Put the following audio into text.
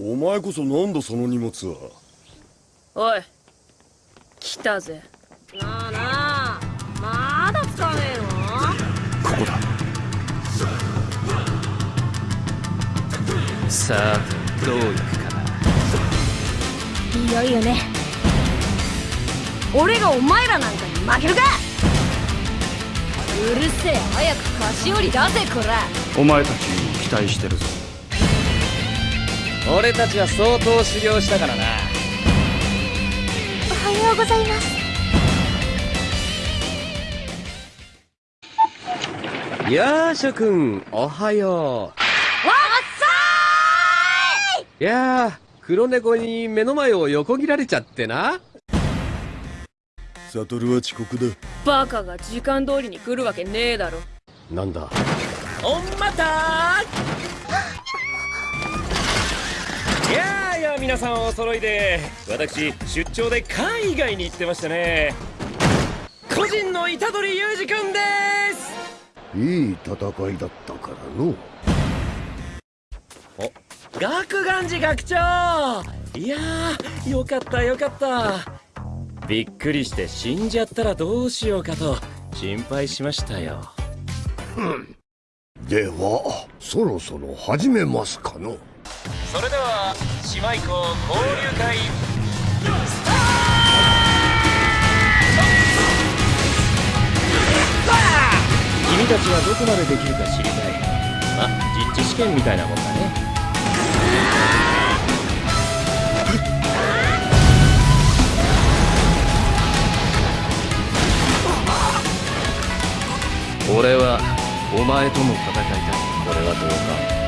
お前こそなんだその荷物は。おい来たぜ。なあなあまだつかねえの？ここだ。さあどういくかいよいよね。俺がお前らなんかに負けるか？うるせえ早く菓子折り出せこら。お前たちに期待してるぞ俺たちは相当修行したからな。おはようございます。やあ諸君おはよわっうい！やあ黒猫に目の前を横切られちゃってな。サトルは遅刻だ。バカが時間通りに来るわけねえだろ。なんだ？おんまた皆さんお揃いで私出張で海外に行ってましたね。個人の虎杖裕二君です。いい戦いだったからの。学願寺学長。いやーよかったよかった。びっくりして死んじゃったらどうしようかと心配しましたよ。ではそろそろ始めますかのそれでは姉妹校交流会。君たちはどこまでできるか知りたい。まあ実地試験みたいなもんだね。俺はお前とも戦いたい。これはどうか。